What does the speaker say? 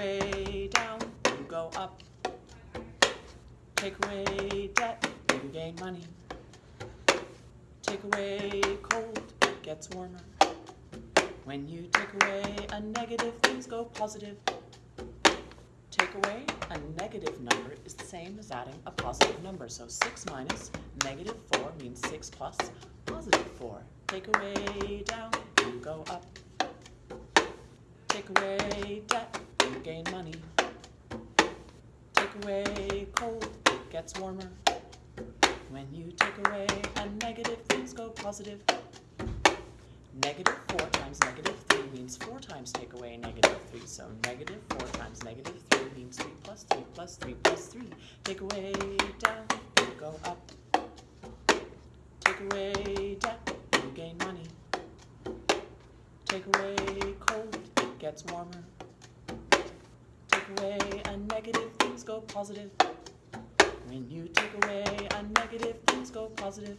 away down, you go up. Take away debt, you gain money. Take away cold, it gets warmer. When you take away a negative, things go positive. Take away a negative number is the same as adding a positive number. So 6 minus negative 4 means 6 plus positive 4. Take away down, you go up. Take away debt, you gain money. Take away cold, it gets warmer. When you take away a negative, things go positive. Negative 4 times negative 3 means 4 times take away negative 3. So negative 4 times negative 3 means 3 plus 3 plus 3 plus 3. Take away down, you go up. Take away debt, you gain money. Take away cold, it gets warmer. Away a negative, things go positive. When you take away a negative, things go positive.